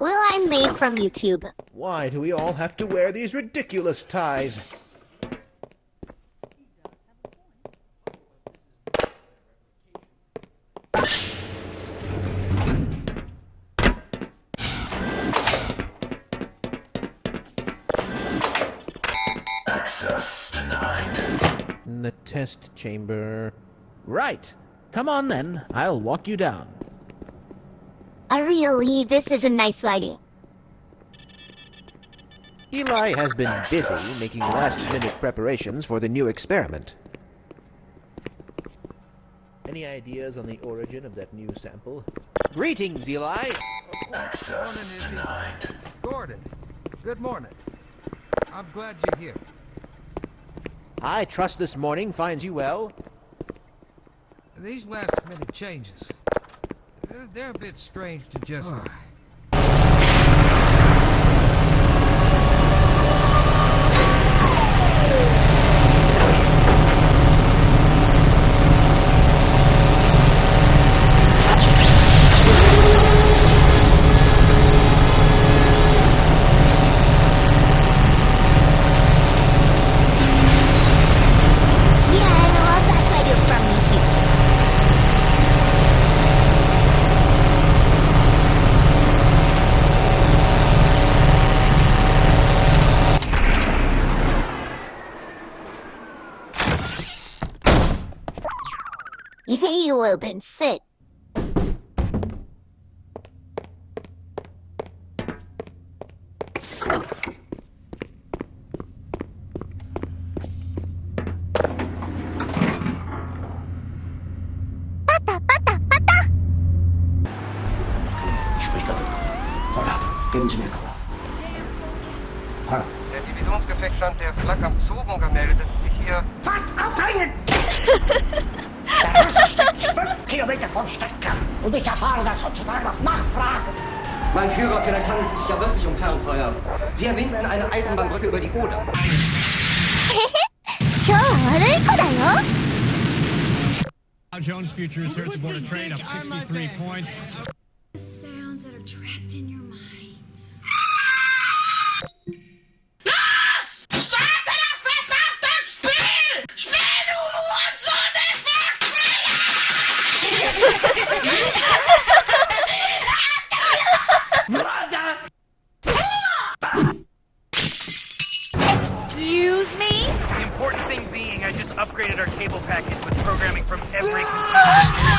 Well, I'm made from YouTube. Why do we all have to wear these ridiculous ties? Access denied. The test chamber. Right. Come on then. I'll walk you down. Uh, really, this is a nice lighting. Eli has been busy making last-minute preparations for the new experiment. Any ideas on the origin of that new sample? Greetings, Eli! Access denied. Gordon, good morning. I'm glad you're here. I trust this morning finds you well. These last minute changes, they're, a bit strange to just. You open, sit. Ich sprich da mit. Holla, geben Sie mir Cola. Holla. Der Divisionsgefechtsstand der Flak am Zogen gemeldet, dass sich hier Fahrt aufhängen! Kilometer vom Stadtkern. Und ich erfahre das sozusagen auf Nachfrage. Mein Führer, vielleicht handelt es sich ja wirklich um Fernfeuer. Sie erwinden eine Eisenbahnbrücke über die Oder. Dow Jones futures here at the board of trade up 63 points. Excuse me? The important thing being, I just upgraded our cable package with programming from every conceivable.